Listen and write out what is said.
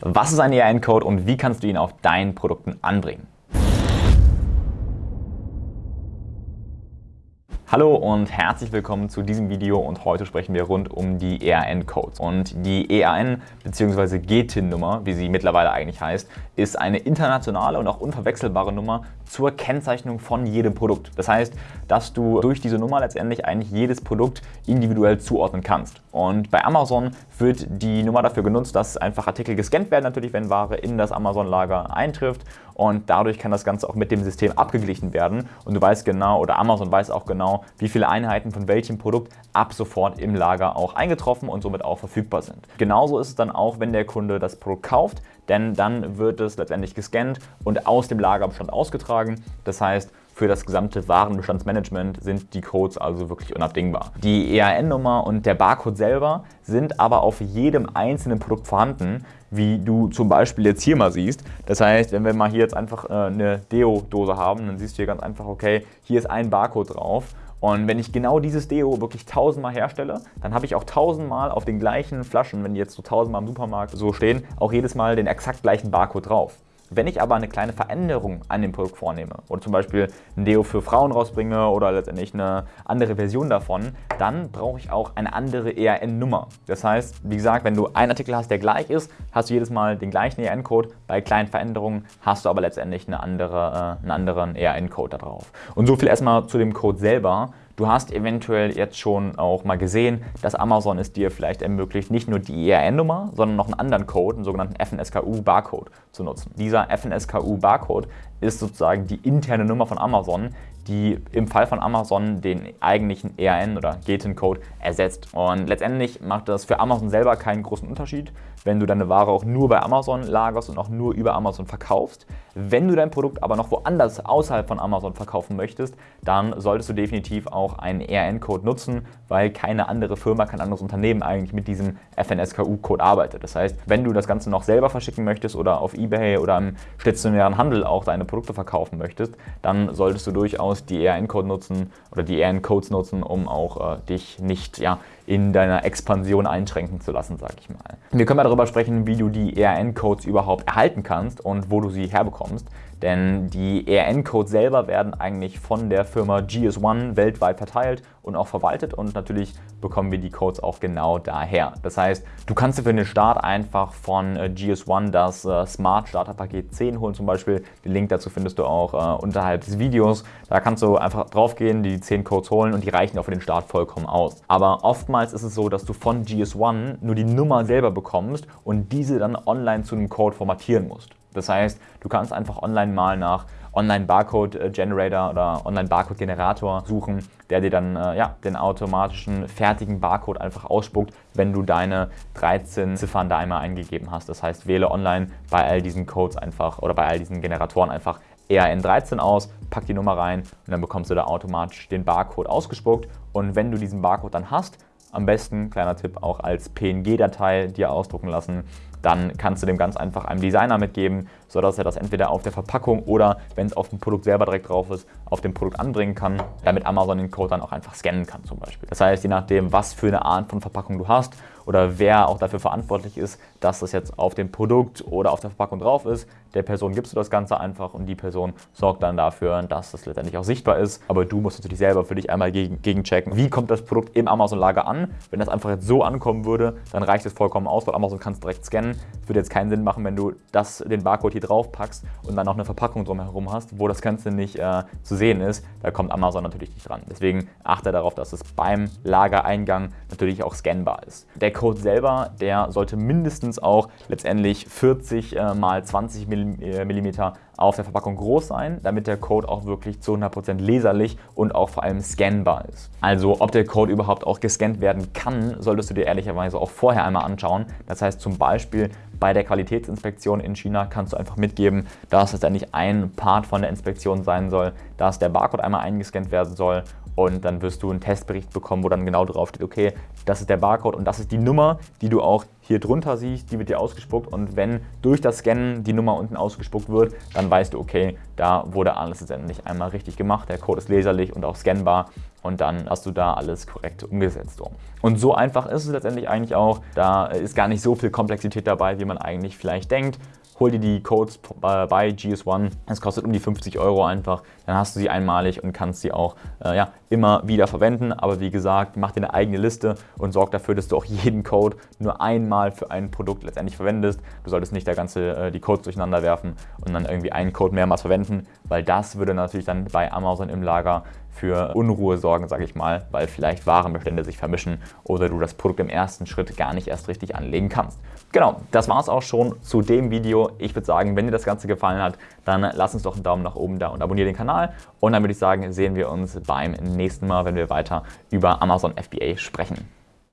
Was ist ein ERN-Code und wie kannst du ihn auf deinen Produkten anbringen? Hallo und herzlich willkommen zu diesem Video und heute sprechen wir rund um die ERN-Codes. Und die ERN bzw. GTIN-Nummer, wie sie mittlerweile eigentlich heißt, ist eine internationale und auch unverwechselbare Nummer zur Kennzeichnung von jedem Produkt. Das heißt, dass du durch diese Nummer letztendlich eigentlich jedes Produkt individuell zuordnen kannst. Und bei Amazon wird die Nummer dafür genutzt, dass einfach Artikel gescannt werden, natürlich wenn Ware in das Amazon-Lager eintrifft und dadurch kann das Ganze auch mit dem System abgeglichen werden und du weißt genau oder Amazon weiß auch genau, wie viele Einheiten von welchem Produkt ab sofort im Lager auch eingetroffen und somit auch verfügbar sind. Genauso ist es dann auch, wenn der Kunde das Produkt kauft, denn dann wird es letztendlich gescannt und aus dem Lagerbestand ausgetragen. Das heißt, für das gesamte Warenbestandsmanagement sind die Codes also wirklich unabdingbar. Die EAN-Nummer und der Barcode selber sind aber auf jedem einzelnen Produkt vorhanden, wie du zum Beispiel jetzt hier mal siehst. Das heißt, wenn wir mal hier jetzt einfach äh, eine Deo-Dose haben, dann siehst du hier ganz einfach, okay, hier ist ein Barcode drauf und wenn ich genau dieses Deo wirklich tausendmal herstelle, dann habe ich auch tausendmal auf den gleichen Flaschen, wenn die jetzt so tausendmal im Supermarkt so stehen, auch jedes Mal den exakt gleichen Barcode drauf. Wenn ich aber eine kleine Veränderung an dem Produkt vornehme oder zum Beispiel ein Deo für Frauen rausbringe oder letztendlich eine andere Version davon, dann brauche ich auch eine andere ERN-Nummer. Das heißt, wie gesagt, wenn du einen Artikel hast, der gleich ist, hast du jedes Mal den gleichen ERN-Code. Bei kleinen Veränderungen hast du aber letztendlich eine andere, äh, einen anderen ERN-Code da drauf. Und so viel erstmal zu dem Code selber. Du hast eventuell jetzt schon auch mal gesehen, dass Amazon es dir vielleicht ermöglicht, nicht nur die ERN-Nummer, sondern noch einen anderen Code, einen sogenannten FNSKU-Barcode zu nutzen. Dieser FNSKU-Barcode ist sozusagen die interne Nummer von Amazon, die im Fall von Amazon den eigentlichen ERN oder GTIN-Code ersetzt. Und letztendlich macht das für Amazon selber keinen großen Unterschied, wenn du deine Ware auch nur bei Amazon lagerst und auch nur über Amazon verkaufst. Wenn du dein Produkt aber noch woanders außerhalb von Amazon verkaufen möchtest, dann solltest du definitiv auch einen ERN-Code nutzen, weil keine andere Firma, kein anderes Unternehmen eigentlich mit diesem FNSKU-Code arbeitet. Das heißt, wenn du das Ganze noch selber verschicken möchtest oder auf Ebay oder im stationären Handel auch deine Produkte verkaufen möchtest, dann solltest du durchaus die ERN-Code nutzen oder die ERN-Codes nutzen, um auch äh, dich nicht ja, in deiner Expansion einschränken zu lassen, sage ich mal. Wir können mal darüber sprechen, wie du die ERN-Codes überhaupt erhalten kannst und wo du sie herbekommst. Denn die ERN-Codes selber werden eigentlich von der Firma GS1 weltweit verteilt und auch verwaltet und natürlich bekommen wir die Codes auch genau daher. Das heißt, du kannst dir für den Start einfach von äh, GS1 das äh, Smart Starter Paket 10 holen zum Beispiel. Den Link dazu findest du auch äh, unterhalb des Videos. Da kannst du einfach draufgehen, die 10 Codes holen und die reichen auch für den Start vollkommen aus. Aber oftmals ist es so, dass du von GS1 nur die Nummer selber bekommst und diese dann online zu einem Code formatieren musst. Das heißt, du kannst einfach online mal nach Online-Barcode-Generator oder Online-Barcode-Generator suchen, der dir dann äh, ja, den automatischen fertigen Barcode einfach ausspuckt, wenn du deine 13 Ziffern da einmal eingegeben hast. Das heißt, wähle online bei all diesen Codes einfach oder bei all diesen Generatoren einfach ERN13 aus, pack die Nummer rein und dann bekommst du da automatisch den Barcode ausgespuckt. Und wenn du diesen Barcode dann hast, am besten, kleiner Tipp, auch als PNG-Datei dir ausdrucken lassen, dann kannst du dem ganz einfach einem Designer mitgeben, sodass er das entweder auf der Verpackung oder, wenn es auf dem Produkt selber direkt drauf ist, auf dem Produkt anbringen kann, damit Amazon den Code dann auch einfach scannen kann zum Beispiel. Das heißt, je nachdem, was für eine Art von Verpackung du hast oder wer auch dafür verantwortlich ist, dass das jetzt auf dem Produkt oder auf der Verpackung drauf ist, der Person gibst du das Ganze einfach und die Person sorgt dann dafür, dass das letztendlich auch sichtbar ist. Aber du musst natürlich selber für dich einmal gegen, gegenchecken, wie kommt das Produkt im Amazon-Lager an. Wenn das einfach jetzt so ankommen würde, dann reicht es vollkommen aus, weil Amazon kann es direkt scannen. Es würde jetzt keinen Sinn machen, wenn du das, den Barcode hier drauf packst und dann noch eine Verpackung drumherum hast, wo das Ganze nicht äh, zu sehen ist. Da kommt Amazon natürlich nicht dran. Deswegen achte darauf, dass es beim Lagereingang natürlich auch scannbar ist. Der Code selber, der sollte mindestens auch letztendlich 40 äh, mal 20 mm auf der Verpackung groß sein, damit der Code auch wirklich zu 100% leserlich und auch vor allem scannbar ist. Also ob der Code überhaupt auch gescannt werden kann, solltest du dir ehrlicherweise auch vorher einmal anschauen. Das heißt zum Beispiel bei der Qualitätsinspektion in China kannst du einfach mitgeben, dass es letztendlich ein Part von der Inspektion sein soll, dass der Barcode einmal eingescannt werden soll und dann wirst du einen Testbericht bekommen, wo dann genau drauf steht, okay, das ist der Barcode und das ist die Nummer, die du auch hier drunter siehst, die wird dir ausgespuckt und wenn durch das Scannen die Nummer unten ausgespuckt wird, dann weißt du, okay, da wurde alles letztendlich einmal richtig gemacht, der Code ist leserlich und auch scannbar und dann hast du da alles korrekt umgesetzt. Und so einfach ist es letztendlich eigentlich auch. Da ist gar nicht so viel Komplexität dabei, wie man eigentlich vielleicht denkt hol dir die Codes bei GS1. Es kostet um die 50 Euro einfach. Dann hast du sie einmalig und kannst sie auch äh, ja, immer wieder verwenden. Aber wie gesagt, mach dir eine eigene Liste und sorg dafür, dass du auch jeden Code nur einmal für ein Produkt letztendlich verwendest. Du solltest nicht der ganze, äh, die Codes durcheinander werfen und dann irgendwie einen Code mehrmals verwenden, weil das würde natürlich dann bei Amazon im Lager für Unruhe sorgen, sage ich mal, weil vielleicht Warenbestände sich vermischen oder du das Produkt im ersten Schritt gar nicht erst richtig anlegen kannst. Genau, das war es auch schon zu dem Ich würde sagen, wenn dir das Ganze gefallen hat, dann lass uns doch einen Daumen nach oben da und abonniere den Kanal. Und dann würde ich sagen, sehen wir uns beim nächsten Mal, wenn wir weiter über Amazon FBA sprechen.